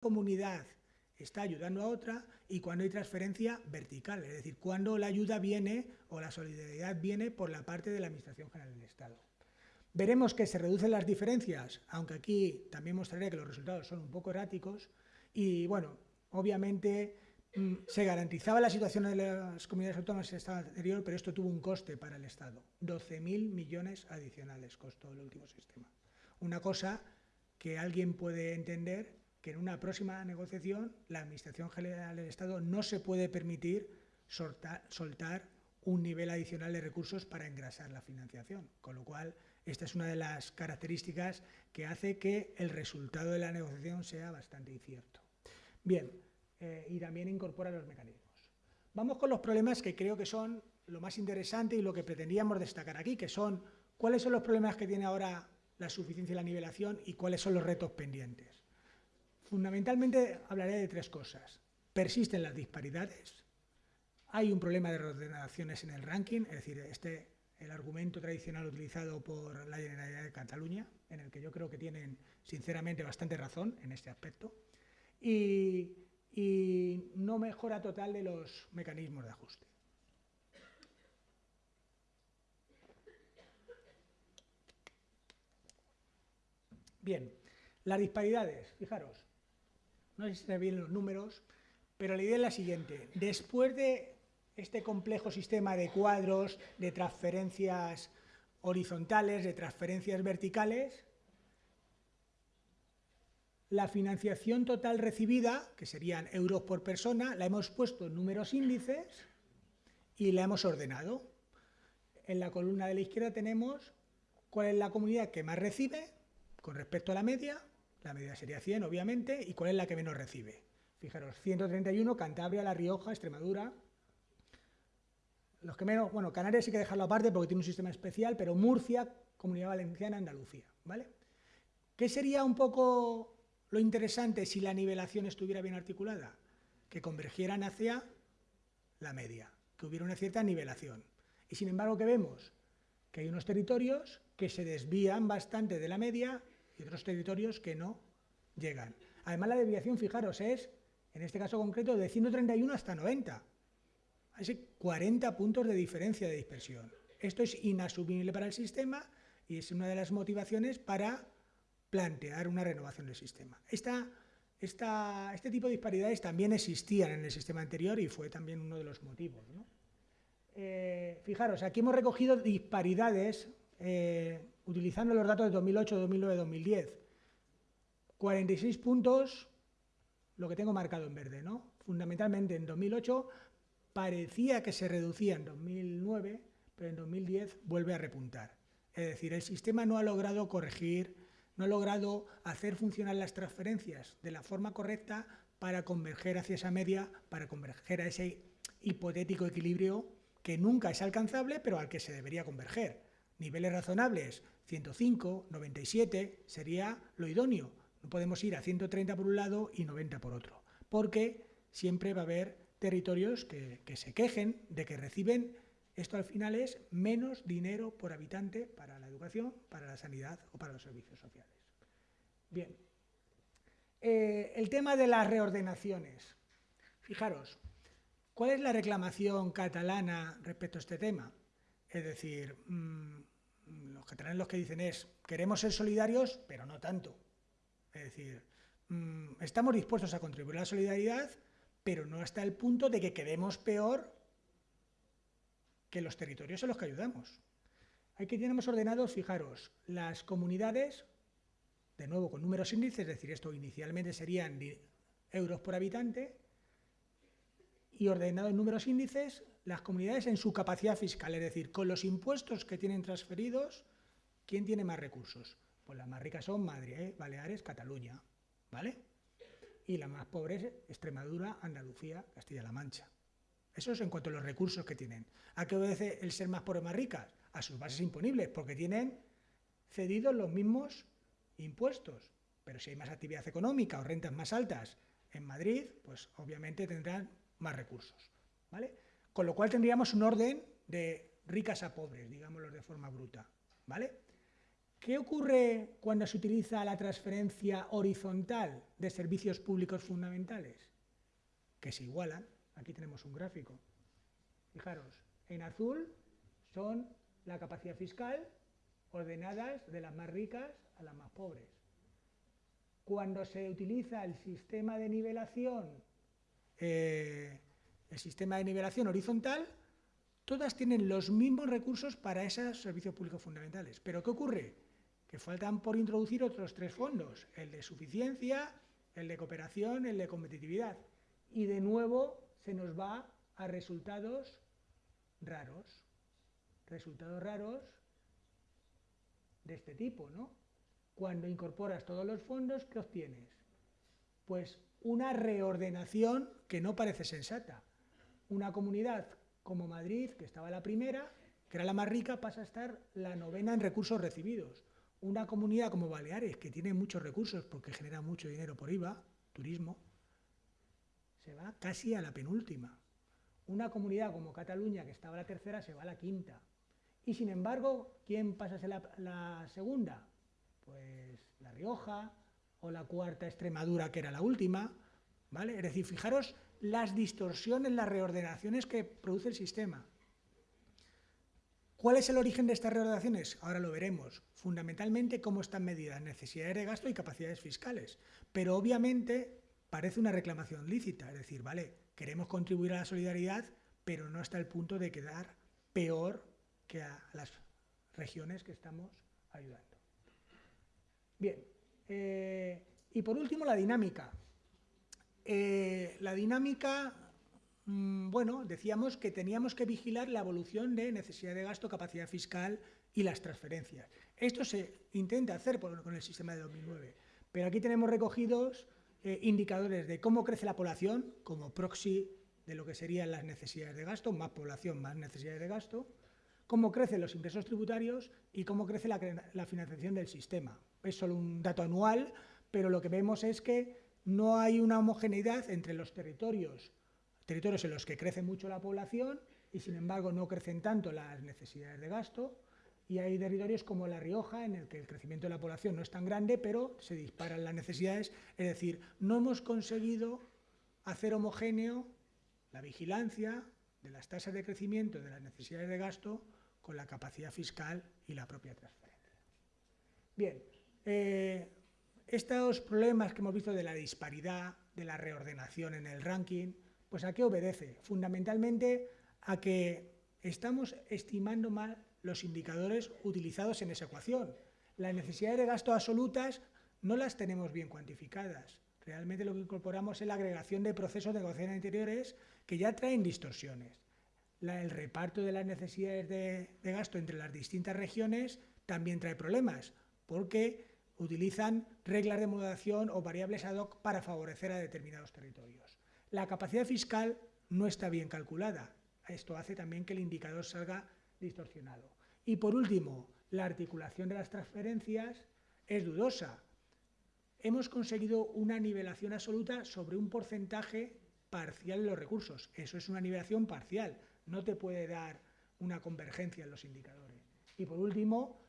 comunidad está ayudando a otra y cuando hay transferencia vertical, es decir, cuando la ayuda viene o la solidaridad viene por la parte de la Administración General del Estado. Veremos que se reducen las diferencias, aunque aquí también mostraré que los resultados son un poco erráticos y, bueno, obviamente mm, se garantizaba la situación de las comunidades autónomas en el Estado anterior, pero esto tuvo un coste para el Estado. 12.000 millones adicionales costó el último sistema. Una cosa que alguien puede entender que en una próxima negociación la Administración General del Estado no se puede permitir soltar, un nivel adicional de recursos para engrasar la financiación, con lo cual esta es una de las características que hace que el resultado de la negociación sea bastante incierto. Bien, eh, y también incorpora los mecanismos. Vamos con los problemas que creo que son lo más interesante y lo que pretendíamos destacar aquí, que son cuáles son los problemas que tiene ahora la suficiencia y la nivelación y cuáles son los retos pendientes. Fundamentalmente hablaré de tres cosas. Persisten las disparidades, hay un problema de reordenaciones en el ranking, es decir, este el argumento tradicional utilizado por la Generalitat de Cataluña, en el que yo creo que tienen sinceramente bastante razón en este aspecto, y no mejora total de los mecanismos de ajuste. Bien, las disparidades, fijaros, no sé si se ven los números, pero la idea es la siguiente. Después de este complejo sistema de cuadros, de transferencias horizontales, de transferencias verticales, la financiación total recibida, que serían euros por persona, la hemos puesto en números índices y la hemos ordenado. En la columna de la izquierda tenemos cuál es la comunidad que más recibe con respecto a la media, la media sería 100, obviamente, y cuál es la que menos recibe. Fijaros, 131, Cantabria, La Rioja, Extremadura. Los que menos, bueno, Canarias hay que dejarlo aparte porque tiene un sistema especial, pero Murcia, Comunidad Valenciana, Andalucía, ¿vale? ¿Qué sería un poco lo interesante si la nivelación estuviera bien articulada? Que convergieran hacia la media, que hubiera una cierta nivelación. Y sin embargo, ¿qué vemos? Que hay unos territorios que se desvían bastante de la media y otros territorios que no llegan. Además, la desviación, fijaros, es, en este caso concreto, de 131 hasta 90. Hay 40 puntos de diferencia de dispersión. Esto es inasumible para el sistema y es una de las motivaciones para plantear una renovación del sistema. Esta, esta, este tipo de disparidades también existían en el sistema anterior y fue también uno de los motivos. Eh, fijaros, aquí hemos recogido disparidades eh, utilizando los datos de 2008, 2009, 2010, 46 puntos, lo que tengo marcado en verde, ¿no? Fundamentalmente en 2008 parecía que se reducía en 2009, pero en 2010 vuelve a repuntar. Es decir, el sistema no ha logrado corregir, no ha logrado hacer funcionar las transferencias de la forma correcta para converger hacia esa media, para converger a ese hipotético equilibrio que nunca es alcanzable, pero al que se debería converger. Niveles razonables, 105, 97 sería lo idóneo. No podemos ir a 130 por un lado y 90 por otro, porque siempre va a haber territorios que, se quejen de que reciben, esto al final es menos dinero por habitante para la educación, para la sanidad o para los servicios sociales. Bien, eh, el tema de las reordenaciones. Fijaros, ¿cuál es la reclamación catalana respecto a este tema? Es decir, mm, catalanes los que dicen es, queremos ser solidarios, pero no tanto. Es decir, mm, estamos dispuestos a contribuir a la solidaridad, pero no hasta el punto de que quedemos peor que los territorios en los que ayudamos. Aquí tenemos ordenados, fijaros, las comunidades, de nuevo con números índices, es decir, esto inicialmente serían euros por habitante, y ordenado en números índices las comunidades en su capacidad fiscal, es decir, con los impuestos que tienen transferidos, ¿quién tiene más recursos? Pues las más ricas son Madrid, ¿eh? Baleares, Cataluña, ¿vale? Y las más pobres, Extremadura, Andalucía, Castilla-La Mancha. Eso es en cuanto a los recursos que tienen. ¿A qué obedece el ser más pobre más ricas? A sus bases imponibles, porque tienen cedidos los mismos impuestos. Pero si hay más actividad económica o rentas más altas en Madrid, pues obviamente tendrán más recursos. ¿vale? Con lo cual tendríamos un orden de ricas a pobres, digámoslo de forma bruta. ¿vale? ¿Qué ocurre cuando se utiliza la transferencia horizontal de servicios públicos fundamentales? Que se igualan. Aquí tenemos un gráfico. Fijaros, en azul son la capacidad fiscal ordenadas de las más ricas a las más pobres. Cuando se utiliza el sistema de nivelación, eh, el sistema de nivelación horizontal, todas tienen los mismos recursos para esos servicios públicos fundamentales. ¿Pero qué ocurre? Que faltan por introducir otros tres fondos, el de suficiencia, el de cooperación, el de competitividad. Y de nuevo se nos va a resultados raros. Resultados raros de este tipo, ¿no? Cuando incorporas todos los fondos, ¿qué obtienes? Pues una reordenación que no parece sensata. Una comunidad como Madrid, que estaba la primera, que era la más rica, pasa a estar la novena en recursos recibidos una comunidad como Baleares, que tiene muchos recursos porque genera mucho dinero por IVA, turismo, se va casi a la penúltima. Una comunidad como Cataluña, que estaba la tercera, se va a la quinta. Y sin embargo, ¿quién pasa a ser la, la segunda? Pues La Rioja o la cuarta Extremadura, que era la última. ¿vale? Es decir, fijaros las distorsiones, las reordenaciones que produce el sistema. ¿Cuál es el origen de estas reordenaciones? Ahora lo veremos. Fundamentalmente, cómo están medidas necesidades de gasto y capacidades fiscales. Pero obviamente parece una reclamación lícita, es decir, vale, queremos contribuir a la solidaridad, pero no hasta el punto de quedar peor que a las regiones que estamos ayudando. Bien, eh, y por último la dinámica. Eh, la dinámica bueno, decíamos que teníamos que vigilar la evolución de necesidad de gasto, capacidad fiscal y las transferencias. Esto se intenta hacer con el sistema de 2009, pero aquí tenemos recogidos eh, indicadores de cómo crece la población como proxy de lo que serían las necesidades de gasto, más población, más necesidades de gasto, cómo crecen los ingresos tributarios y cómo crece la, la financiación del sistema. Es solo un dato anual, pero lo que vemos es que no hay una homogeneidad entre los territorios territorios en los que crece mucho la población y sin embargo no crecen tanto las necesidades de gasto y hay territorios como La Rioja en el que el crecimiento de la población no es tan grande pero se disparan las necesidades, es decir, no hemos conseguido hacer homogéneo la vigilancia de las tasas de crecimiento de las necesidades de gasto con la capacidad fiscal y la propia transferencia. Bien, eh, estos problemas que hemos visto de la disparidad, de la reordenación en el ranking, pues ¿a qué obedece? Fundamentalmente a que estamos estimando mal los indicadores utilizados en esa ecuación. Las necesidades de gasto absolutas no las tenemos bien cuantificadas. Realmente lo que incorporamos es la agregación de procesos de negociación interiores que ya traen distorsiones. el reparto de las necesidades de, de gasto entre las distintas regiones también trae problemas, porque utilizan reglas de modulación o variables ad hoc para favorecer a determinados territorios. La capacidad fiscal no está bien calculada. Esto hace también que el indicador salga distorsionado. Y por último, la articulación de las transferencias es dudosa. Hemos conseguido una nivelación absoluta sobre un porcentaje parcial de los recursos. Eso es una nivelación parcial. No te puede dar una convergencia en los indicadores. Y por último,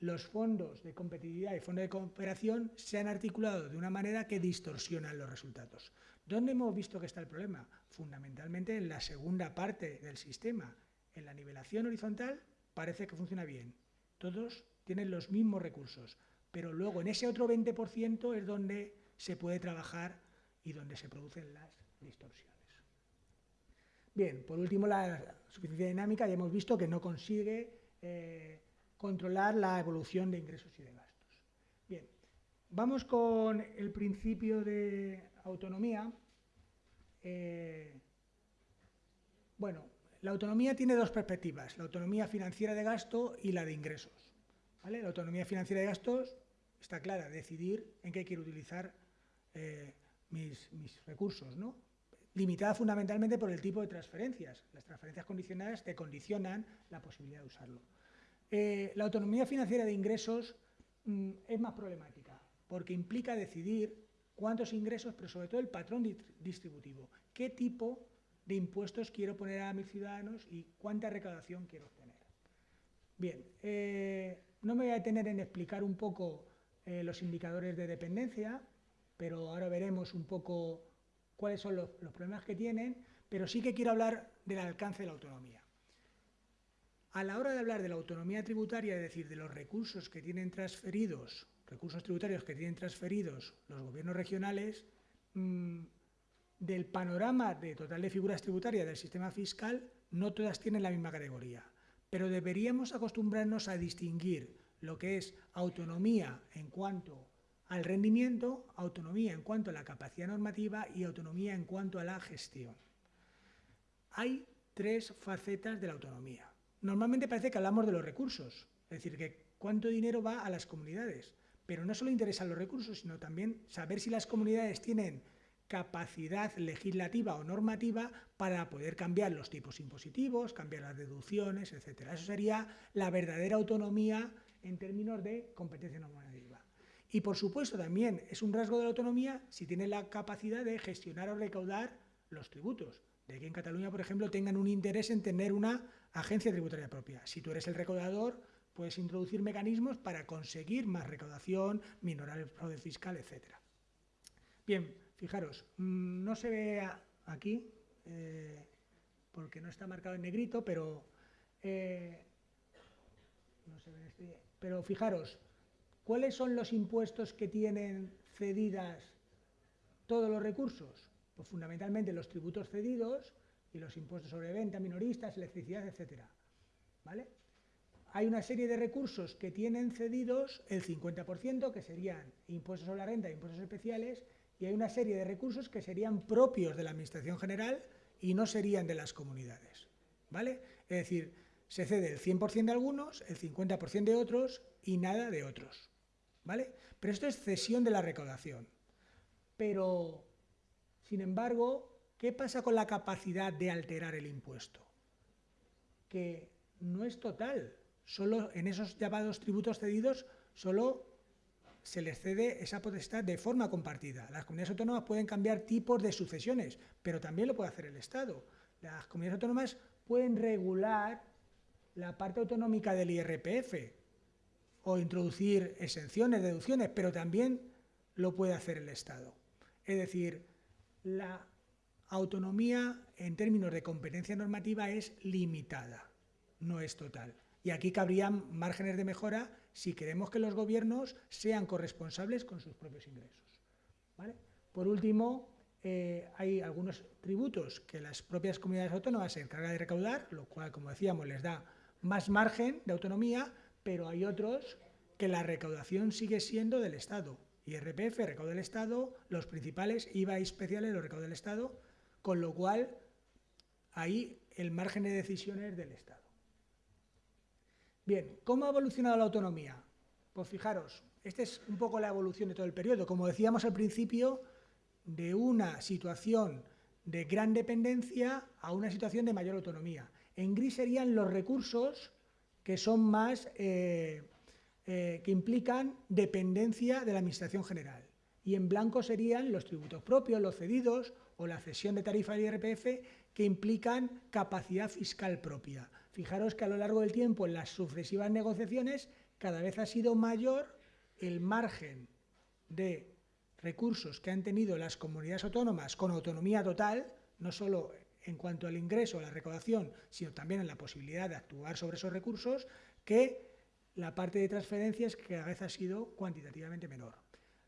los fondos de competitividad y fondos de cooperación se han articulado de una manera que distorsionan los resultados. ¿Dónde hemos visto que está el problema? Fundamentalmente en la segunda parte del sistema. En la nivelación horizontal parece que funciona bien. Todos tienen los mismos recursos, pero luego en ese otro 20% es donde se puede trabajar y donde se producen las distorsiones. Bien, por último, la suficiencia dinámica ya hemos visto que no consigue eh, controlar la evolución de ingresos y de gastos. Bien, vamos con el principio de autonomía, eh, bueno, la autonomía tiene dos perspectivas, la autonomía financiera de gasto y la de ingresos. La autonomía financiera de gastos está clara, decidir en qué quiero utilizar eh, mis, recursos, ¿no? limitada fundamentalmente por el tipo de transferencias. Las transferencias condicionadas te condicionan la posibilidad de usarlo. Eh, la autonomía financiera de ingresos mm, es más problemática, porque implica decidir cuántos ingresos, pero sobre todo el patrón distributivo, qué tipo de impuestos quiero poner a mis ciudadanos y cuánta recaudación quiero obtener. Bien, eh, No me voy a detener en explicar un poco eh, los indicadores de dependencia, pero ahora veremos un poco cuáles son los, problemas que tienen, pero sí que quiero hablar del alcance de la autonomía. A la hora de hablar de la autonomía tributaria, es decir, de los recursos que tienen transferidos, recursos tributarios que tienen transferidos los gobiernos regionales, mm, del panorama de total de figuras tributarias del sistema fiscal, no todas tienen la misma categoría, pero deberíamos acostumbrarnos a distinguir lo que es autonomía en cuanto al rendimiento, autonomía en cuanto a la capacidad normativa y autonomía en cuanto a la gestión. Hay tres facetas de la autonomía. Normalmente parece que hablamos de los recursos, es decir, que cuánto dinero va a las comunidades, pero no solo interesan los recursos, sino también saber si las comunidades tienen capacidad legislativa o normativa para poder cambiar los tipos impositivos, cambiar las deducciones, etc. Eso sería la verdadera autonomía en términos de competencia normativa. Y por supuesto también es un rasgo de la autonomía si tiene la capacidad de gestionar o recaudar los tributos. De que en Cataluña, por ejemplo, tengan un interés en tener una agencia tributaria propia. Si tú eres el recaudador, puedes introducir mecanismos para conseguir más recaudación, minorar el fraude fiscal, etc. Bien, Fijaros, mm, no se ve aquí, eh, porque no está marcado en negrito, pero, eh, este, pero fijaros, ¿cuáles son los impuestos que tienen cedidas todos los recursos? Pues fundamentalmente los tributos cedidos y los impuestos sobre venta, minoristas, electricidad, etcétera. ¿Vale? Hay una serie de recursos que tienen cedidos el 50%, que serían impuestos sobre la renta e impuestos especiales, y hay una serie de recursos que serían propios de la Administración General y no serían de las comunidades. ¿vale? Es decir, se cede el 100% de algunos, el 50% de otros y nada de otros. ¿vale? Pero esto es cesión de la recaudación. Pero, sin embargo, ¿qué pasa con la capacidad de alterar el impuesto? Que no es total. Solo en esos llamados tributos cedidos, solo se les cede esa potestad de forma compartida. Las comunidades autónomas pueden cambiar tipos de sucesiones, pero también lo puede hacer el Estado. Las comunidades autónomas pueden regular la parte autonómica del IRPF o introducir exenciones, deducciones, pero también lo puede hacer el Estado. Es decir, la autonomía en términos de competencia normativa es limitada, no es total. Y aquí cabrían márgenes de mejora si queremos que los gobiernos sean corresponsables con sus propios ingresos. Por último, eh, hay algunos tributos que las propias comunidades autónomas se encargan de recaudar, lo cual, como decíamos, les da más margen de autonomía, pero hay otros que la recaudación sigue siendo del Estado. IRPF recauda del Estado, los principales IVA especiales los recauda el Estado, con lo cual ahí el margen de decisión es del Estado. Bien, ¿cómo ha evolucionado la autonomía? Pues fijaros, esta es un poco la evolución de todo el periodo. Como decíamos al principio, de una situación de gran dependencia a una situación de mayor autonomía. En gris serían los recursos que son más, eh, eh, que implican dependencia de la Administración General. Y en blanco serían los tributos propios, los cedidos o la cesión de tarifa del IRPF que implican capacidad fiscal propia. Fijaros que a lo largo del tiempo, en las sucesivas negociaciones, cada vez ha sido mayor el margen de recursos que han tenido las comunidades autónomas con autonomía total, no solo en cuanto al ingreso, a la recaudación, sino también en la posibilidad de actuar sobre esos recursos, que la parte de transferencias que cada vez ha sido cuantitativamente menor.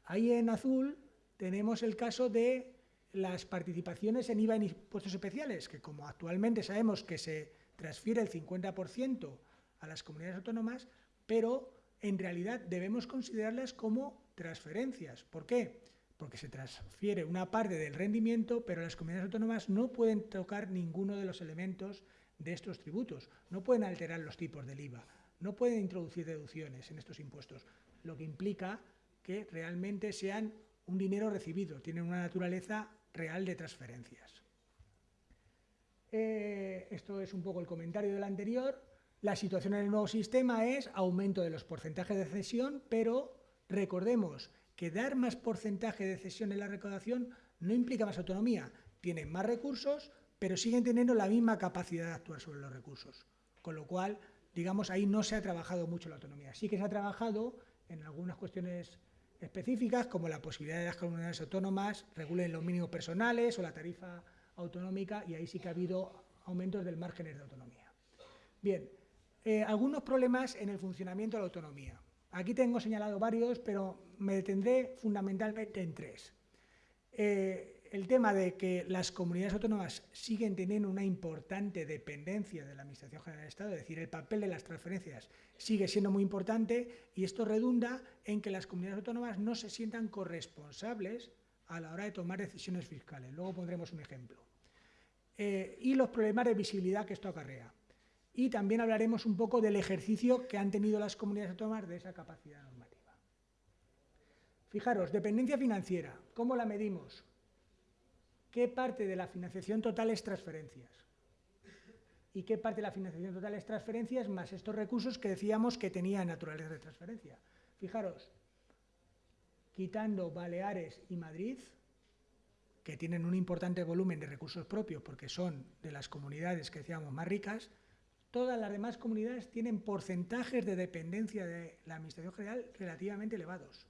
Ahí en azul tenemos el caso de las participaciones en IVA en impuestos especiales, que como actualmente sabemos que se transfiere el 50% a las comunidades autónomas, pero en realidad debemos considerarlas como transferencias. ¿Por qué? Porque se transfiere una parte del rendimiento, pero las comunidades autónomas no pueden tocar ninguno de los elementos de estos tributos, no pueden alterar los tipos del IVA, no pueden introducir deducciones en estos impuestos, lo que implica que realmente sean un dinero recibido, tienen una naturaleza real de transferencias. Eh, esto es un poco el comentario del anterior. La situación en el nuevo sistema es aumento de los porcentajes de cesión, pero recordemos que dar más porcentaje de cesión en la recaudación no implica más autonomía. Tienen más recursos, pero siguen teniendo la misma capacidad de actuar sobre los recursos. Con lo cual, digamos, ahí no se ha trabajado mucho la autonomía. Sí que se ha trabajado en algunas cuestiones específicas, como la posibilidad de las comunidades autónomas regulen los mínimos personales o la tarifa autonómica, y ahí sí que ha habido aumentos del margen de autonomía. Bien, eh, algunos problemas en el funcionamiento de la autonomía. Aquí tengo señalado varios, pero me detendré fundamentalmente en tres. Eh, el tema de que las comunidades autónomas siguen teniendo una importante dependencia de la Administración General del Estado, es decir, el papel de las transferencias sigue siendo muy importante y esto redunda en que las comunidades autónomas no se sientan corresponsables a la hora de tomar decisiones fiscales. Luego pondremos un ejemplo. Eh, y los problemas de visibilidad que esto acarrea. Y también hablaremos un poco del ejercicio que han tenido las comunidades autónomas de esa capacidad normativa. Fijaros, dependencia financiera, ¿cómo la medimos? ¿Qué parte de la financiación total es transferencias? ¿Y qué parte de la financiación total es transferencias más estos recursos que decíamos que tenían naturaleza de transferencia? Fijaros, quitando Baleares y Madrid, que tienen un importante volumen de recursos propios porque son de las comunidades que decíamos más ricas, todas las demás comunidades tienen porcentajes de dependencia de la Administración General relativamente elevados.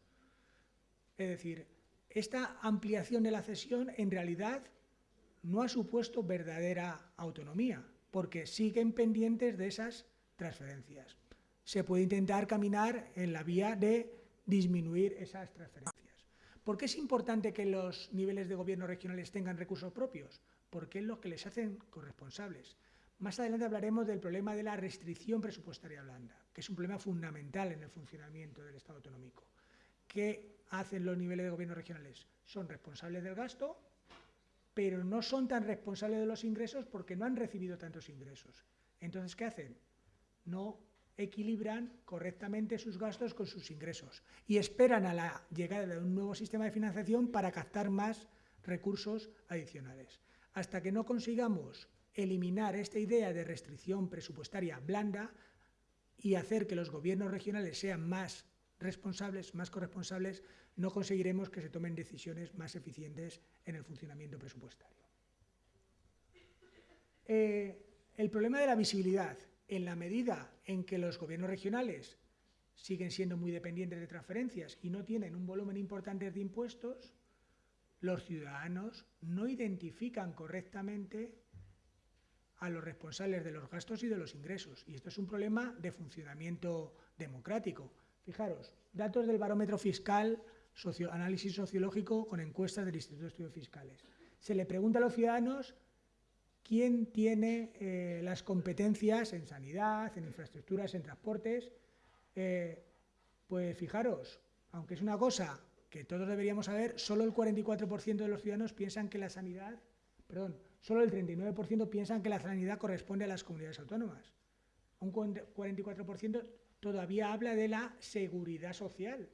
Es decir, esta ampliación de la cesión en realidad no ha supuesto verdadera autonomía, porque siguen pendientes de esas transferencias. Se puede intentar caminar en la vía de disminuir esas transferencias. ¿Por qué es importante que los niveles de gobierno regionales tengan recursos propios? Porque es lo que les hacen corresponsables. Más adelante hablaremos del problema de la restricción presupuestaria blanda, que es un problema fundamental en el funcionamiento del Estado autonómico. Que hacen los niveles de gobierno regionales? Son responsables del gasto, pero no son tan responsables de los ingresos porque no han recibido tantos ingresos. Entonces, ¿qué hacen? No equilibran correctamente sus gastos con sus ingresos y esperan a la llegada de un nuevo sistema de financiación para captar más recursos adicionales. Hasta que no consigamos eliminar esta idea de restricción presupuestaria blanda y hacer que los gobiernos regionales sean más responsables, más corresponsables, no conseguiremos que se tomen decisiones más eficientes en el funcionamiento presupuestario. Eh, el problema de la visibilidad, en la medida en que los gobiernos regionales siguen siendo muy dependientes de transferencias y no tienen un volumen importante de impuestos, los ciudadanos no identifican correctamente a los responsables de los gastos y de los ingresos. Y esto es un problema de funcionamiento democrático. Fijaros, datos del barómetro fiscal, análisis sociológico con encuestas del Instituto de Estudios Fiscales. Se le pregunta a los ciudadanos quién tiene eh, las competencias en sanidad, en infraestructuras, en transportes. Eh, pues fijaros, aunque es una cosa que todos deberíamos saber, solo el 44% de los ciudadanos piensan que la sanidad, perdón, solo el 39% piensan que la sanidad corresponde a las comunidades autónomas. Un 44% todavía habla de la seguridad social,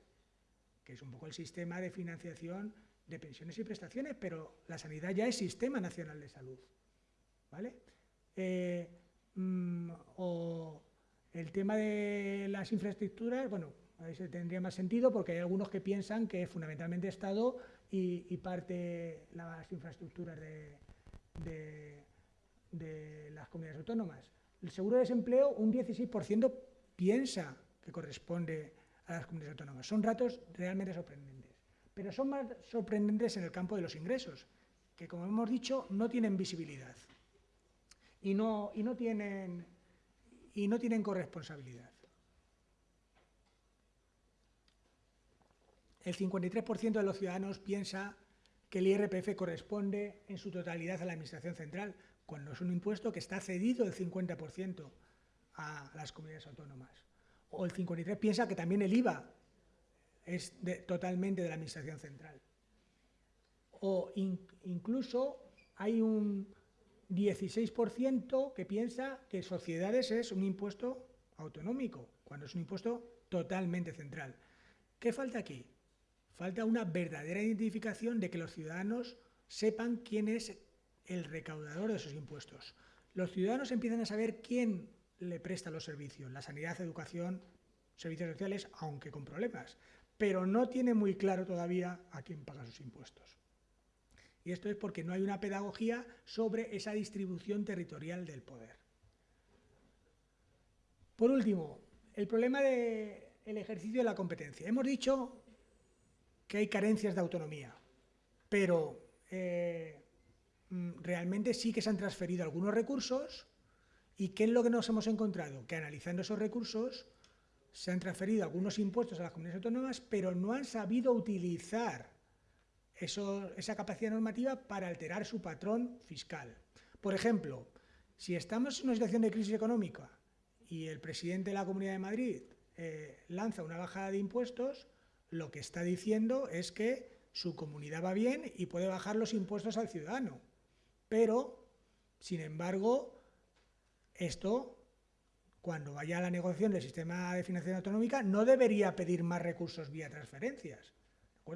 que es un poco el sistema de financiación de pensiones y prestaciones, pero la sanidad ya es Sistema Nacional de Salud. ¿Vale? Eh, mm, o el tema de las infraestructuras, bueno, ahí se tendría más sentido porque hay algunos que piensan que es fundamentalmente Estado y, parte las infraestructuras de, de las comunidades autónomas. El seguro de desempleo, un 16% piensa que corresponde a las comunidades autónomas. Son datos realmente sorprendentes. Pero son más sorprendentes en el campo de los ingresos, que como hemos dicho, no tienen visibilidad y no, y no, tienen, y no tienen corresponsabilidad. El 53% de los ciudadanos piensa que el IRPF corresponde en su totalidad a la Administración Central, cuando es un impuesto que está cedido el 50% a las comunidades autónomas. O el 53 piensa que también el IVA es totalmente de la Administración Central. O incluso hay un 16% que piensa que sociedades es un impuesto autonómico, cuando es un impuesto totalmente central. ¿Qué falta aquí? Falta una verdadera identificación de que los ciudadanos sepan quién es el recaudador de esos impuestos. Los ciudadanos empiezan a saber quién le presta los servicios, la sanidad, educación, servicios sociales, aunque con problemas, pero no tiene muy claro todavía a quién paga sus impuestos. Y esto es porque no hay una pedagogía sobre esa distribución territorial del poder. Por último, el problema del ejercicio de la competencia. Hemos dicho que hay carencias de autonomía, pero eh, mm, realmente sí que se han transferido algunos recursos y ¿qué es lo que nos hemos encontrado? Que analizando esos recursos se han transferido algunos impuestos a las comunidades autónomas, pero no han sabido utilizar esa capacidad normativa para alterar su patrón fiscal. Por ejemplo, si estamos en una situación de crisis económica y el presidente de la Comunidad de Madrid eh, lanza una bajada de impuestos, lo que está diciendo es que su comunidad va bien y puede bajar los impuestos al ciudadano. Pero, sin embargo, esto, cuando vaya a la negociación del sistema de financiación autonómica, no debería pedir más recursos vía transferencias.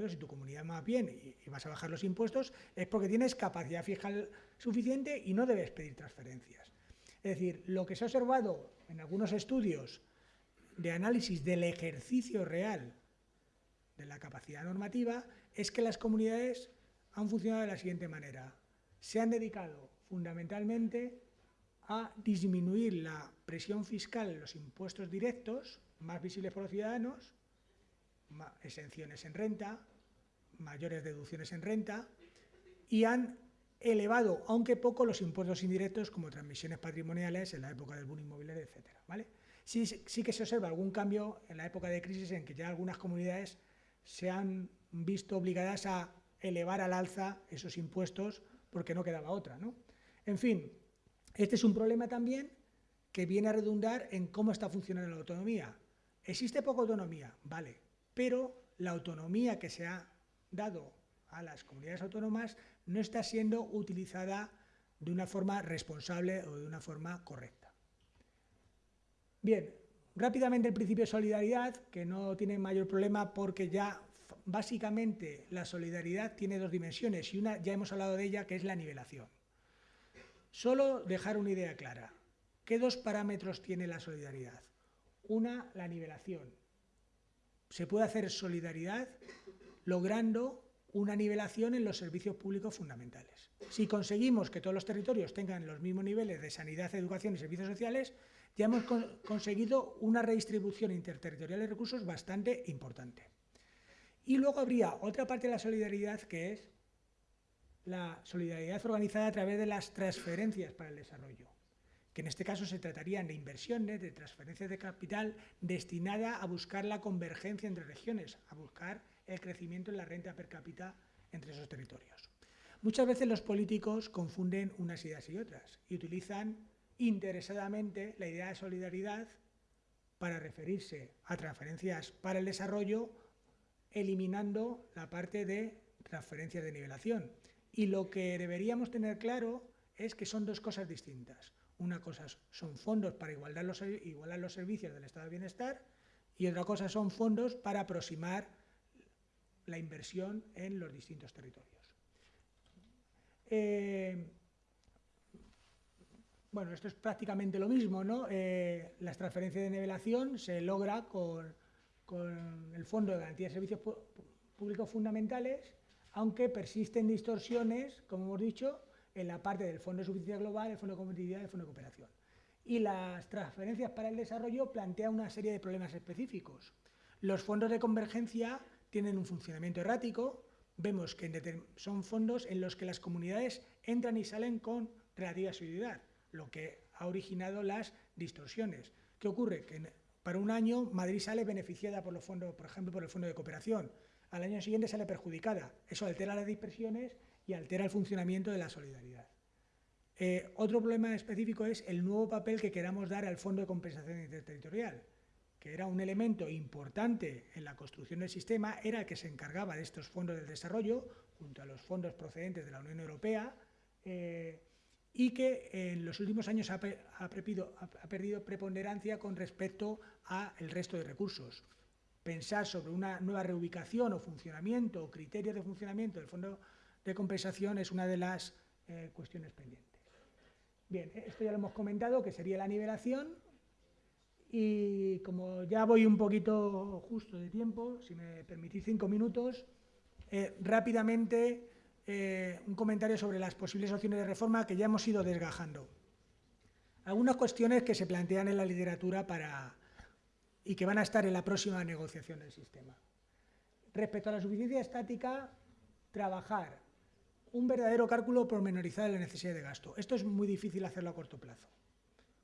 Si tu comunidad va bien y, vas a bajar los impuestos, es porque tienes capacidad fiscal suficiente y no debes pedir transferencias. Es decir, lo que se ha observado en algunos estudios de análisis del ejercicio real de la capacidad normativa es que las comunidades han funcionado de la siguiente manera. Se han dedicado fundamentalmente a disminuir la presión fiscal los impuestos directos, más visibles por los ciudadanos, exenciones en renta, mayores deducciones en renta, y han elevado, aunque poco, los impuestos indirectos como transmisiones patrimoniales en la época del boom inmobiliario, etc. ¿vale? Sí, que se observa algún cambio en la época de crisis en que ya algunas comunidades se han visto obligadas a elevar al alza esos impuestos porque no quedaba otra. ¿no? En fin, este es un problema también que viene a redundar en cómo está funcionando la autonomía. ¿Existe poca autonomía? Vale, pero la autonomía que se ha dado a las comunidades autónomas no está siendo utilizada de una forma responsable o de una forma correcta. Bien, rápidamente el principio de solidaridad, que no tiene mayor problema porque ya básicamente la solidaridad tiene dos dimensiones y una ya hemos hablado de ella que es la nivelación. Solo dejar una idea clara. ¿Qué dos parámetros tiene la solidaridad? Una, la nivelación. Se puede hacer solidaridad logrando una nivelación en los servicios públicos fundamentales. Si conseguimos que todos los territorios tengan los mismos niveles de sanidad, educación y servicios sociales, ya hemos conseguido una redistribución interterritorial de recursos bastante importante. Y luego habría otra parte de la solidaridad que es la solidaridad organizada a través de las transferencias para el desarrollo, que en este caso se tratarían de inversiones, de transferencias de capital destinada a buscar la convergencia entre regiones, a buscar el crecimiento en la renta per cápita entre esos territorios. Muchas veces los políticos confunden unas ideas y otras y utilizan interesadamente la idea de solidaridad para referirse a transferencias para el desarrollo, eliminando la parte de transferencias de nivelación. Y lo que deberíamos tener claro es que son dos cosas distintas. Una cosa son fondos para igualar los, igualar los servicios del estado de bienestar y otra cosa son fondos para aproximar la inversión en los distintos territorios. Eh, bueno, esto es prácticamente lo mismo, ¿no? Eh, las transferencias de nivelación se logra con, el Fondo de Garantía de Servicios Públicos Fundamentales, aunque persisten distorsiones, como hemos dicho, en la parte del Fondo de Suficiencia Global, el Fondo de Competitividad y el Fondo de Cooperación. Y las transferencias para el desarrollo plantean una serie de problemas específicos. Los fondos de convergencia tienen un funcionamiento errático, vemos que son fondos en los que las comunidades entran y salen con relativa seguridad, lo que ha originado las distorsiones. ¿Qué ocurre? Que para un año Madrid sale beneficiada por los fondos, por ejemplo, por el fondo de cooperación, al año siguiente sale perjudicada. Eso altera las dispersiones y altera el funcionamiento de la solidaridad. Eh, otro problema específico es el nuevo papel que queramos dar al Fondo de Compensación Interterritorial que era un elemento importante en la construcción del sistema, era el que se encargaba de estos fondos del desarrollo, junto a los fondos procedentes de la Unión Europea, eh, y que en los últimos años ha, perdido, preponderancia con respecto al resto de recursos. Pensar sobre una nueva reubicación o funcionamiento o criterios de funcionamiento del fondo de compensación es una de las eh, cuestiones pendientes. Bien, esto ya lo hemos comentado, que sería la nivelación, y como ya voy un poquito justo de tiempo, si me permitís cinco minutos, eh, rápidamente eh, un comentario sobre las posibles opciones de reforma que ya hemos ido desgajando. Algunas cuestiones que se plantean en la literatura para, y que van a estar en la próxima negociación del sistema. Respecto a la suficiencia estática, trabajar un verdadero cálculo pormenorizado de la necesidad de gasto. Esto es muy difícil hacerlo a corto plazo.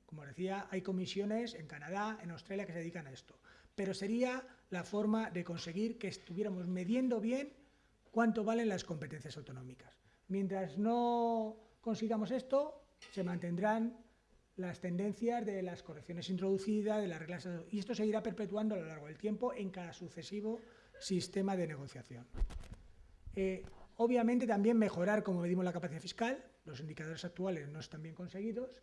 Como decía, hay comisiones en Canadá, en Australia que se dedican a esto. Pero sería la forma de conseguir que estuviéramos midiendo bien cuánto valen las competencias autonómicas. Mientras no consigamos esto, se mantendrán las tendencias de las correcciones introducidas, de las reglas, y esto seguirá perpetuando a lo largo del tiempo en cada sucesivo sistema de negociación. Eh, obviamente también mejorar como medimos la capacidad fiscal, los indicadores actuales no están bien conseguidos,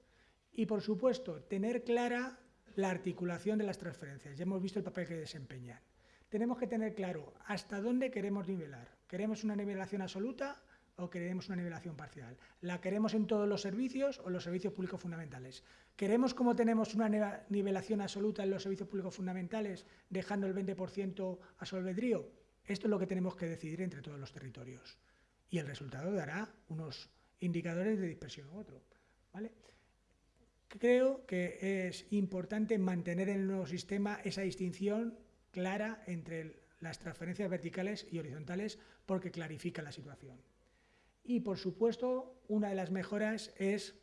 y por supuesto tener clara la articulación de las transferencias, ya hemos visto el papel que desempeñan. Tenemos que tener claro hasta dónde queremos nivelar. ¿Queremos una nivelación absoluta o queremos una nivelación parcial? ¿La queremos en todos los servicios o los servicios públicos fundamentales? ¿Queremos como tenemos una nivelación absoluta en los servicios públicos fundamentales dejando el 20% a su? Esto es lo que tenemos que decidir entre todos los territorios. Y el resultado dará unos indicadores de dispersión u otro. Creo que es importante mantener en el nuevo sistema esa distinción clara entre las transferencias verticales y horizontales porque clarifica la situación. Y, por supuesto, una de las mejoras es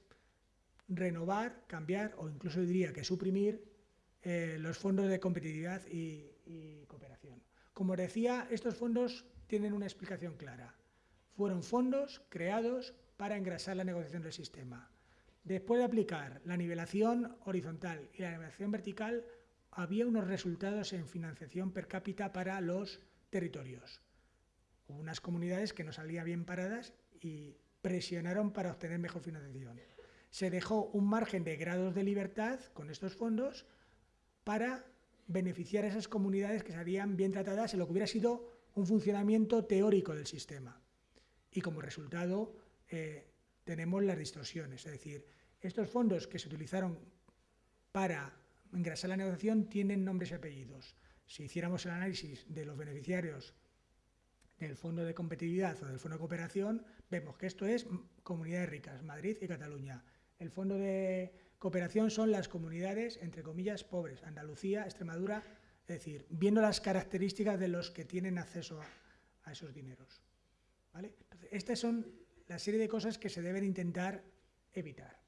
renovar, cambiar o incluso diría que suprimir eh, los fondos de competitividad y, cooperación. Como decía, estos fondos tienen una explicación clara. Fueron fondos creados para engrasar la negociación del sistema. Después de aplicar la nivelación horizontal y la nivelación vertical, había unos resultados en financiación per cápita para los territorios. Hubo unas comunidades que no salían bien paradas y presionaron para obtener mejor financiación. Se dejó un margen de grados de libertad con estos fondos para beneficiar a esas comunidades que salían bien tratadas en lo que hubiera sido un funcionamiento teórico del sistema. Y como resultado eh, tenemos las distorsiones, es decir, estos fondos que se utilizaron para engrasar la negociación tienen nombres y apellidos. Si hiciéramos el análisis de los beneficiarios del Fondo de Competitividad o del Fondo de Cooperación, vemos que esto es comunidades ricas, Madrid y Cataluña. El Fondo de Cooperación son las comunidades, entre comillas, pobres, Andalucía, Extremadura, es decir, viendo las características de los que tienen acceso a, esos dineros. Estas son la serie de cosas que se deben intentar evitar.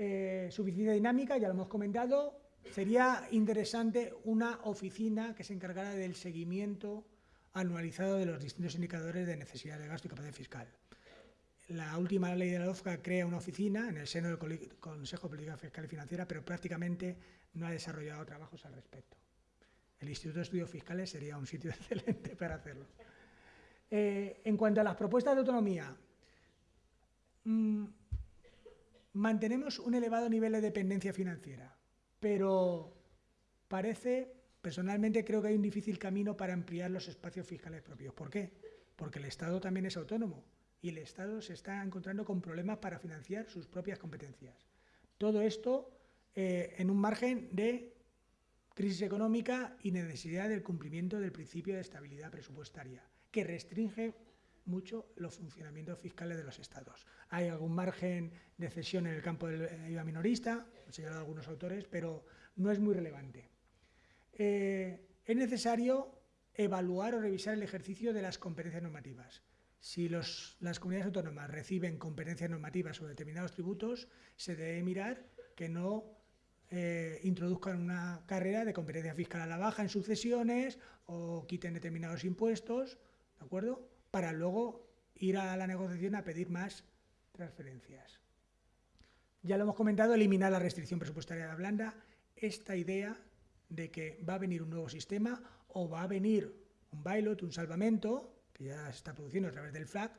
Eh, suficiencia dinámica, ya lo hemos comentado, sería interesante una oficina que se encargara del seguimiento anualizado de los distintos indicadores de necesidad de gasto y capacidad fiscal. La última ley de la LOFCA crea una oficina en el seno del Consejo de Política Fiscal y Financiera, pero prácticamente no ha desarrollado trabajos al respecto. El Instituto de Estudios Fiscales sería un sitio excelente para hacerlo. Eh, en cuanto a las propuestas de autonomía, mm, mantenemos un elevado nivel de dependencia financiera, pero parece, personalmente creo que hay un difícil camino para ampliar los espacios fiscales propios. ¿Por qué? Porque el Estado también es autónomo y el Estado se está encontrando con problemas para financiar sus propias competencias. Todo esto eh, en un margen de crisis económica y necesidad del cumplimiento del principio de estabilidad presupuestaria, que restringe mucho los funcionamientos fiscales de los estados. Hay algún margen de cesión en el campo del IVA minorista, han señalado algunos autores, pero no es muy relevante. Eh, es necesario evaluar o revisar el ejercicio de las competencias normativas. Si las comunidades autónomas reciben competencias normativas sobre determinados tributos, se debe mirar que no eh, introduzcan una carrera de competencia fiscal a la baja en sucesiones o quiten determinados impuestos, ¿de acuerdo? para luego ir a la negociación a pedir más transferencias. Ya lo hemos comentado, eliminar la restricción presupuestaria de blanda, esta idea de que va a venir un nuevo sistema o va a venir un bailot, un salvamento, que ya se está produciendo a través del FLAC,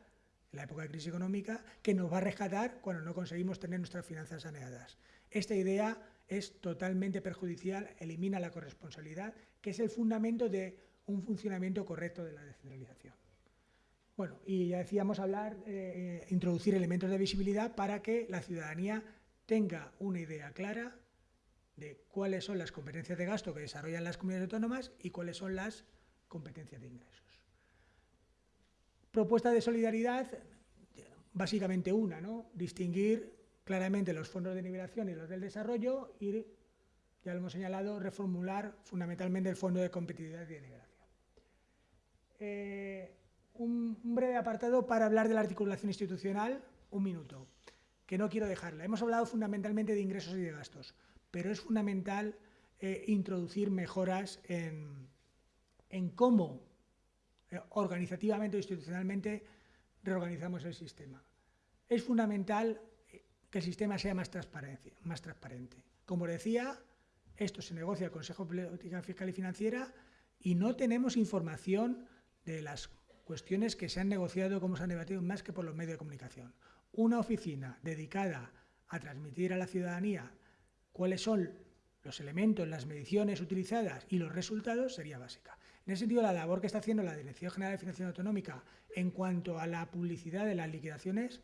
en la época de crisis económica, que nos va a rescatar cuando no conseguimos tener nuestras finanzas saneadas. Esta idea es totalmente perjudicial, elimina la corresponsabilidad, que es el fundamento de un funcionamiento correcto de la descentralización. Bueno, y ya decíamos hablar, eh, introducir elementos de visibilidad para que la ciudadanía tenga una idea clara de cuáles son las competencias de gasto que desarrollan las comunidades autónomas y cuáles son las competencias de ingresos. Propuesta de solidaridad, básicamente una, ¿no? Distinguir claramente los fondos de nivelación y los del desarrollo y, ya lo hemos señalado, reformular fundamentalmente el fondo de competitividad y de nivelación. Eh, un, breve apartado para hablar de la articulación institucional, un minuto, que no quiero dejarla. Hemos hablado fundamentalmente de ingresos y de gastos, pero es fundamental eh, introducir mejoras en, cómo eh, organizativamente o institucionalmente reorganizamos el sistema. Es fundamental que el sistema sea más, más transparente. Como decía, esto se negocia el Consejo de Política Fiscal y Financiera y no tenemos información de las cuestiones que se han negociado, como se han debatido, más que por los medios de comunicación. Una oficina dedicada a transmitir a la ciudadanía cuáles son los elementos, las mediciones utilizadas y los resultados sería básica. En ese sentido, la labor que está haciendo la Dirección General de Financiación Autonómica en cuanto a la publicidad de las liquidaciones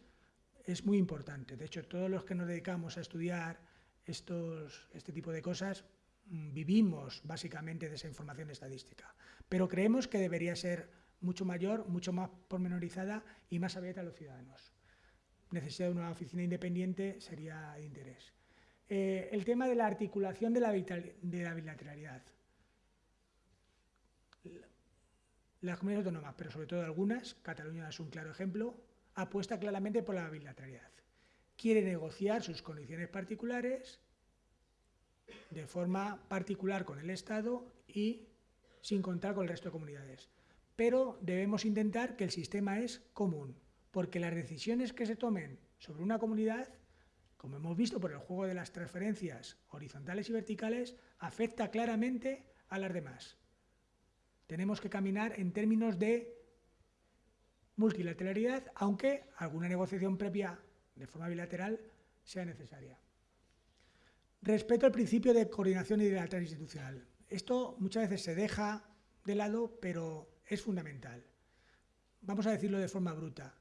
es muy importante. De hecho, todos los que nos dedicamos a estudiar estos, este tipo de cosas vivimos básicamente de esa información estadística. Pero creemos que debería ser mucho mayor, mucho más pormenorizada y más abierta a los ciudadanos. Necesidad de una oficina independiente sería de interés. Eh, el tema de la articulación de la, de la bilateralidad. Las comunidades autónomas, pero sobre todo algunas, Cataluña es un claro ejemplo, apuesta claramente por la bilateralidad. Quiere negociar sus condiciones particulares de forma particular con el Estado y sin contar con el resto de comunidades pero debemos intentar que el sistema es común, porque las decisiones que se tomen sobre una comunidad, como hemos visto por el juego de las transferencias horizontales y verticales, afecta claramente a las demás. Tenemos que caminar en términos de multilateralidad, aunque alguna negociación previa de forma bilateral sea necesaria. Respecto al principio de coordinación y de institucional. Esto muchas veces se deja de lado, pero es fundamental. Vamos a decirlo de forma bruta,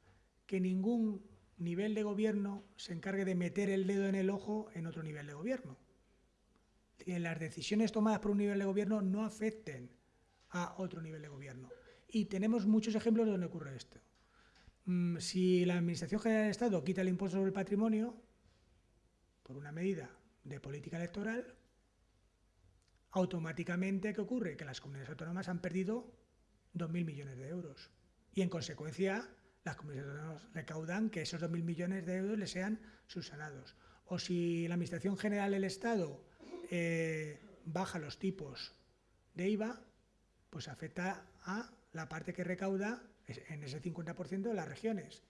que ningún nivel de gobierno se encargue de meter el dedo en el ojo en otro nivel de gobierno. Que las decisiones tomadas por un nivel de gobierno no afecten a otro nivel de gobierno. Y tenemos muchos ejemplos donde ocurre esto. Mm, si la Administración General del Estado quita el impuesto sobre el patrimonio, por una medida de política electoral, automáticamente, ¿qué ocurre? Que las comunidades autónomas han perdido 2.000 millones de euros. Y en consecuencia, las comunidades recaudan que esos 2.000 millones de euros les sean subsanados. O si la Administración General del Estado eh, baja los tipos de IVA, pues afecta a la parte que recauda en ese 50% de las regiones.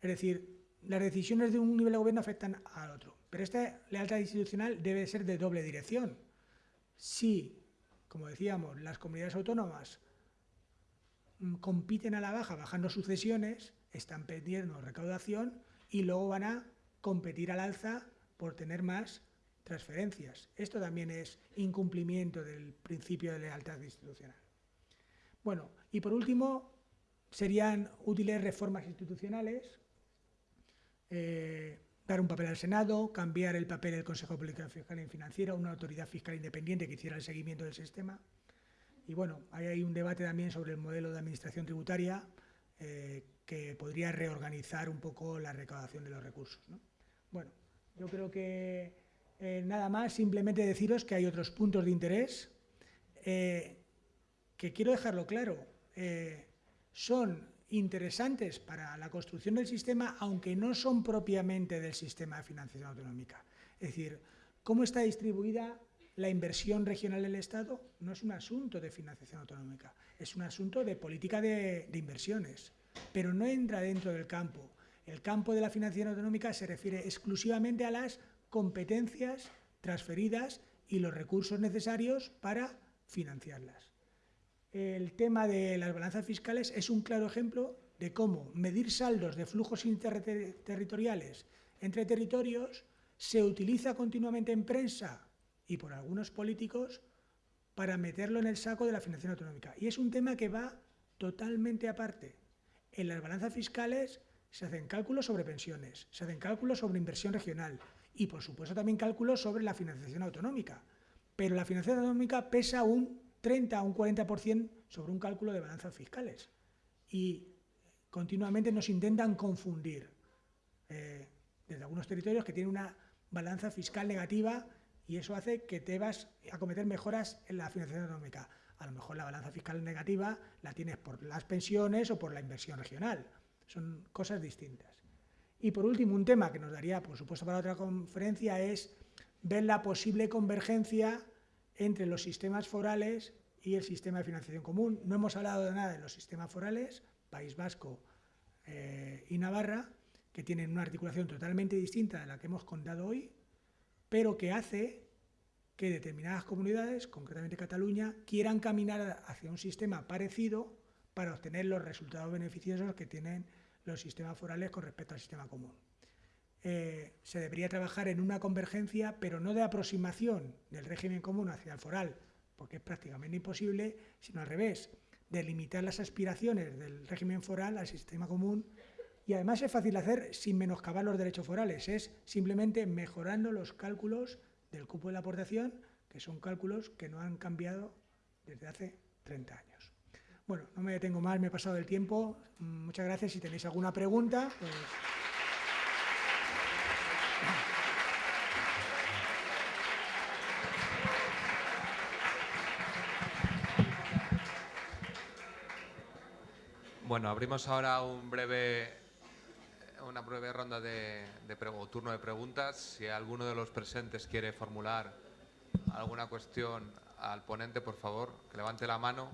Es decir, las decisiones de un nivel de gobierno afectan al otro. Pero esta lealtad institucional debe ser de doble dirección. Si, como decíamos, las comunidades autónomas Mm, compiten a la baja bajando sucesiones, están perdiendo recaudación y luego van a competir al alza por tener más transferencias. Esto también es incumplimiento del principio de lealtad institucional. Bueno, y por último, serían útiles reformas institucionales, eh, dar un papel al Senado, cambiar el papel del Consejo de Política Fiscal y Financiera, una autoridad fiscal independiente que hiciera el seguimiento del sistema, y bueno, hay un debate también sobre el modelo de administración tributaria eh, que podría reorganizar un poco la recaudación de los recursos. Bueno, yo creo que eh, nada más, simplemente deciros que hay otros puntos de interés que quiero dejarlo claro, son interesantes para la construcción del sistema, aunque no son propiamente del sistema de financiación autonómica. Es decir, cómo está distribuida la inversión regional del Estado no es un asunto de financiación autonómica, es un asunto de política de, inversiones, pero no entra dentro del campo. El campo de la financiación autonómica se refiere exclusivamente a las competencias transferidas y los recursos necesarios para financiarlas. El tema de las balanzas fiscales es un claro ejemplo de cómo medir saldos de flujos interterritoriales entre territorios se utiliza continuamente en prensa y por algunos políticos para meterlo en el saco de la financiación autonómica. Y es un tema que va totalmente aparte. En las balanzas fiscales se hacen cálculos sobre pensiones, se hacen cálculos sobre inversión regional y, por supuesto, también cálculos sobre la financiación autonómica. Pero la financiación autonómica pesa un 30 o un 40% sobre un cálculo de balanzas fiscales. Y continuamente nos intentan confundir. Eh, desde algunos territorios que tienen una balanza fiscal negativa y eso hace que te vas a cometer mejoras en la financiación económica. A lo mejor la balanza fiscal negativa la tienes por las pensiones o por la inversión regional. Son cosas distintas. Y por último, un tema que nos daría, por supuesto, para otra conferencia es ver la posible convergencia entre los sistemas forales y el sistema de financiación común. No hemos hablado de nada de los sistemas forales, País Vasco eh, y Navarra, que tienen una articulación totalmente distinta de la que hemos contado hoy, pero que hace que determinadas comunidades, concretamente Cataluña, quieran caminar hacia un sistema parecido para obtener los resultados beneficiosos que tienen los sistemas forales con respecto al sistema común. Eh, se debería trabajar en una convergencia, pero no de aproximación del régimen común hacia el foral, porque es prácticamente imposible, sino al revés, de limitar las aspiraciones del régimen foral al sistema común y además es fácil hacer sin menoscabar los derechos forales, es simplemente mejorando los cálculos del cupo de la aportación, que son cálculos que no han cambiado desde hace 30 años. Bueno, no me detengo más, me he pasado el tiempo. Muchas gracias. Si tenéis alguna pregunta, pues... Bueno, abrimos ahora una breve ronda de, turno de preguntas. Si alguno de los presentes quiere formular alguna cuestión al ponente, por favor, que levante la mano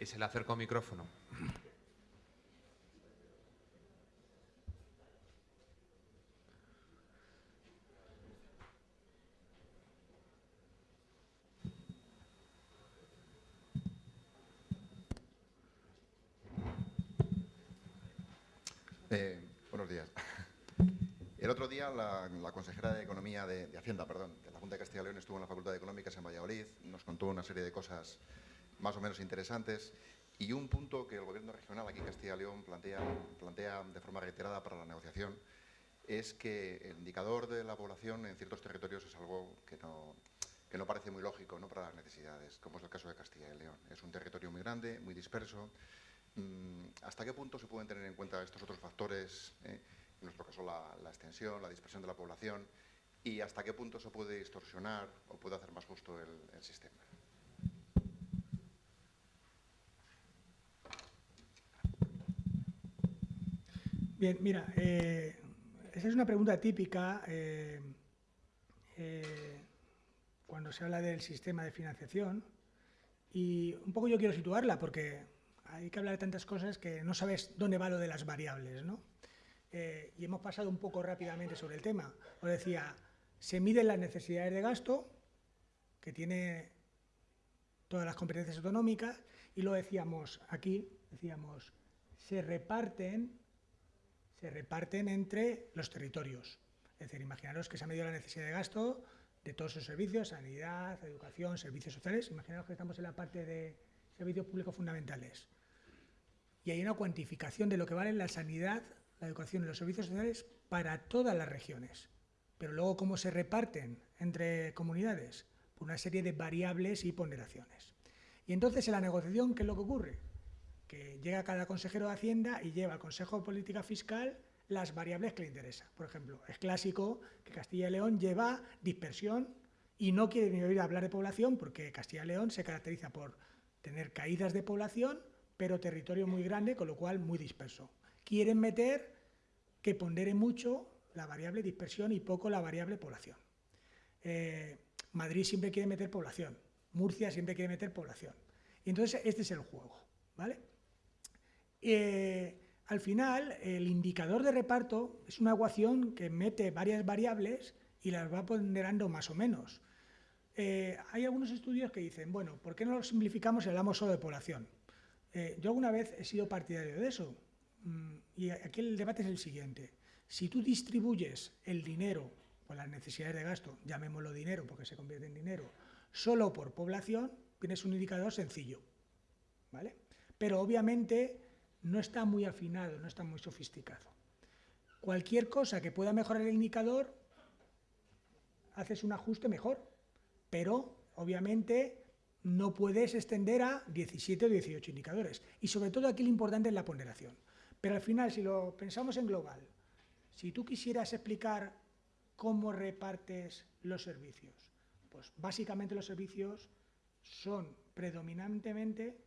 y se le acerca un micrófono. Eh, buenos días. El otro día la, consejera de Economía, de, Hacienda, perdón, de la Junta de Castilla y León estuvo en la Facultad de Económicas en Valladolid, nos contó una serie de cosas más o menos interesantes y un punto que el Gobierno regional aquí en Castilla y León plantea, plantea de forma reiterada para la negociación es que el indicador de la población en ciertos territorios es algo que no, que no parece muy lógico ¿no? para las necesidades, como es el caso de Castilla y León. Es un territorio muy grande, muy disperso, ¿Hasta qué punto se pueden tener en cuenta estos otros factores, eh, en nuestro caso la, extensión, la dispersión de la población, y hasta qué punto se puede distorsionar o puede hacer más justo el, sistema? Bien, mira, eh, esa es una pregunta típica eh, cuando se habla del sistema de financiación. Y un poco yo quiero situarla porque hay que hablar de tantas cosas que no sabes dónde va lo de las variables, ¿no? Eh, y hemos pasado un poco rápidamente sobre el tema. Os decía, se miden las necesidades de gasto, que tiene todas las competencias autonómicas, y lo decíamos aquí, decíamos, se reparten, se reparten entre los territorios. Es decir, imaginaros que se ha medido la necesidad de gasto de todos los servicios, sanidad, educación, servicios sociales. Imaginaros que estamos en la parte de servicios públicos fundamentales y hay una cuantificación de lo que vale la sanidad, la educación y los servicios sociales para todas las regiones. Pero luego, ¿cómo se reparten entre comunidades? Por una serie de variables y ponderaciones. Y entonces, en la negociación, ¿qué es lo que ocurre? Que llega cada consejero de Hacienda y lleva al Consejo de Política Fiscal las variables que le interesan. Por ejemplo, es clásico que Castilla y León lleva dispersión y no quiere ni oír hablar de población porque Castilla y León se caracteriza por tener caídas de población pero territorio muy grande, con lo cual muy disperso. Quieren meter que pondere mucho la variable dispersión y poco la variable población. Eh, Madrid siempre quiere meter población, Murcia siempre quiere meter población. Y entonces este es el juego. ¿vale? Eh, al final, el indicador de reparto es una ecuación que mete varias variables y las va ponderando más o menos. Eh, hay algunos estudios que dicen, bueno, ¿por qué no lo simplificamos y hablamos solo de población? Eh, yo alguna vez he sido partidario de eso. Mm, y aquí el debate es el siguiente. Si tú distribuyes el dinero por las necesidades de gasto, llamémoslo dinero porque se convierte en dinero, solo por población, tienes un indicador sencillo. ¿vale? Pero obviamente no está muy afinado, no está muy sofisticado. Cualquier cosa que pueda mejorar el indicador, haces un ajuste mejor, pero obviamente no puedes extender a 17 o 18 indicadores. Y sobre todo aquí lo importante es la ponderación. Pero al final, si lo pensamos en global, Si tú quisieras explicar cómo repartes los servicios, pues básicamente los servicios son predominantemente,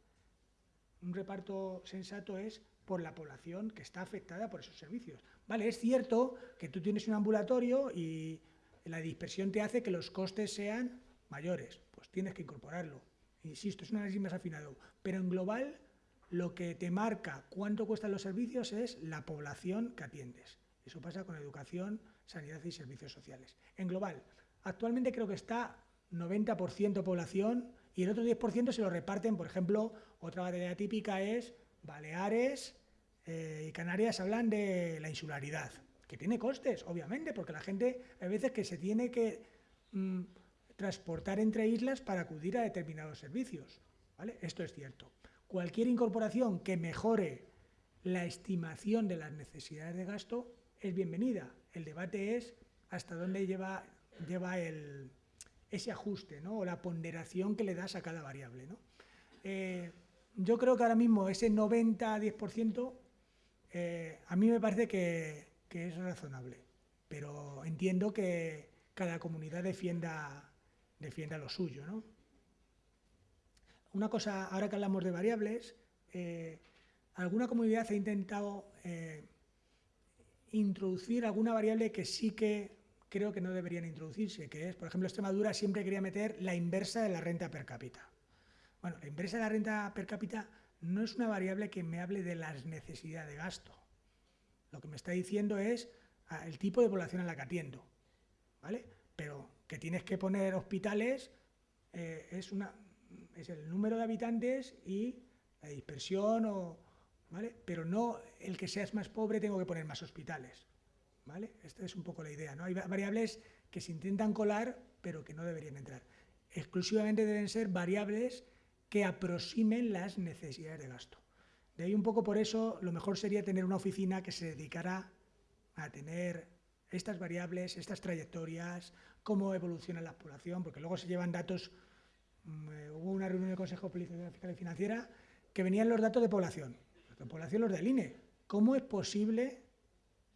un reparto sensato es por la población que está afectada por esos servicios. Vale, es cierto que tú tienes un ambulatorio y la dispersión te hace que los costes sean mayores, tienes que incorporarlo. Insisto, es un análisis más afinado, pero en global lo que te marca cuánto cuestan los servicios es la población que atiendes. Eso pasa con educación, sanidad y servicios sociales. En global, actualmente creo que está 90% población y el otro 10% se lo reparten, por ejemplo, otra variedad típica es Baleares eh, y Canarias hablan de la insularidad, que tiene costes, obviamente, porque la gente hay veces que se tiene que mm, transportar entre islas para acudir a determinados servicios. ¿vale? Esto es cierto. Cualquier incorporación que mejore la estimación de las necesidades de gasto es bienvenida. El debate es hasta dónde lleva, lleva ese ajuste ¿no? o la ponderación que le das a cada variable. ¿no? Eh, yo creo que ahora mismo ese 90-10% eh, a mí me parece que, es razonable, pero entiendo que cada comunidad defienda, defienda lo suyo. ¿no? Una cosa, ahora que hablamos de variables, eh, alguna comunidad ha intentado eh, introducir alguna variable que sí que creo que no deberían introducirse, que es, por ejemplo, Extremadura siempre quería meter la inversa de la renta per cápita. Bueno, la inversa de la renta per cápita no es una variable que me hable de las necesidades de gasto. Lo que me está diciendo es ah, el tipo de población a la que atiendo, ¿vale? Pero que tienes que poner hospitales eh, es, una, es el número de habitantes y la dispersión, o, ¿vale? Pero no el que seas más pobre tengo que poner más hospitales, ¿vale? Esta es un poco la idea, ¿no? Hay variables que se intentan colar, pero que no deberían entrar. Exclusivamente deben ser variables que aproximen las necesidades de gasto. De ahí un poco por eso lo mejor sería tener una oficina que se dedicara a tener estas variables, estas trayectorias, cómo evoluciona la población, porque luego se llevan datos, mm, eh, hubo una reunión del Consejo de Fiscal y Financiera que venían los datos de población, los de población los del INE. ¿Cómo es posible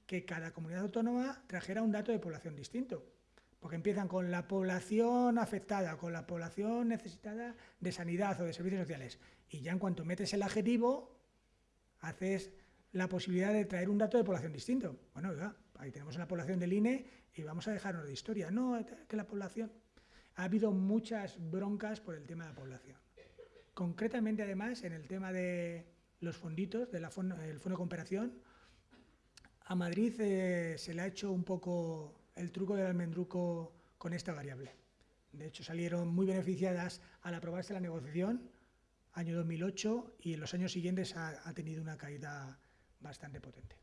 que cada comunidad autónoma trajera un dato de población distinto? porque empiezan con la población afectada, con la población necesitada de sanidad o de servicios sociales. Y ya en cuanto metes el adjetivo, haces la posibilidad de traer un dato de población distinto. Bueno, ya, ahí tenemos la población del INE y vamos a dejarnos de historia. No, que la población... Ha habido muchas broncas por el tema de la población. Concretamente, además, en el tema de los fonditos, del fondo de cooperación, a Madrid eh, se le ha hecho un poco el truco del almendruco con esta variable. De hecho, salieron muy beneficiadas al aprobarse la negociación, año 2008, y en los años siguientes ha, tenido una caída bastante potente.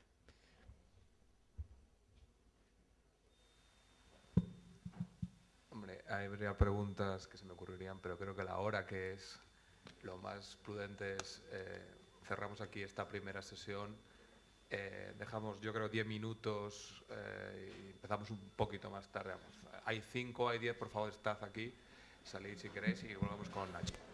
Habría preguntas que se me ocurrirían, pero creo que la hora que es lo más prudente es eh, cerramos aquí esta primera sesión eh, dejamos, yo creo, 10 minutos eh, y empezamos un poquito más tarde. Hay 5, hay 10, por favor, estad aquí, salid si queréis y volvemos con Nacho.